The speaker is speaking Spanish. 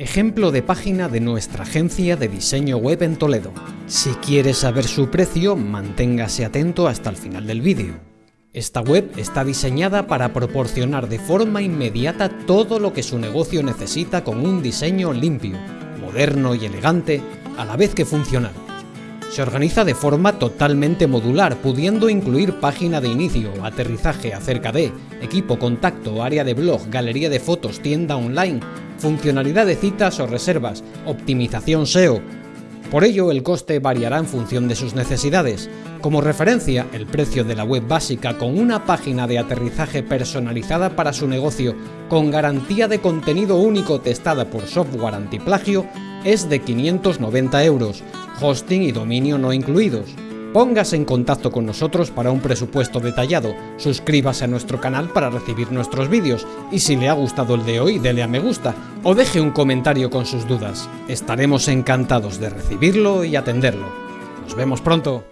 Ejemplo de página de nuestra agencia de diseño web en Toledo. Si quieres saber su precio, manténgase atento hasta el final del vídeo. Esta web está diseñada para proporcionar de forma inmediata todo lo que su negocio necesita con un diseño limpio, moderno y elegante, a la vez que funcional. Se organiza de forma totalmente modular, pudiendo incluir página de inicio, aterrizaje acerca de, equipo, contacto, área de blog, galería de fotos, tienda online, funcionalidad de citas o reservas, optimización SEO. Por ello, el coste variará en función de sus necesidades. Como referencia, el precio de la web básica con una página de aterrizaje personalizada para su negocio, con garantía de contenido único testada por software antiplagio, es de 590 euros, hosting y dominio no incluidos. Póngase en contacto con nosotros para un presupuesto detallado, suscríbase a nuestro canal para recibir nuestros vídeos y si le ha gustado el de hoy dele a me gusta o deje un comentario con sus dudas. Estaremos encantados de recibirlo y atenderlo. Nos vemos pronto.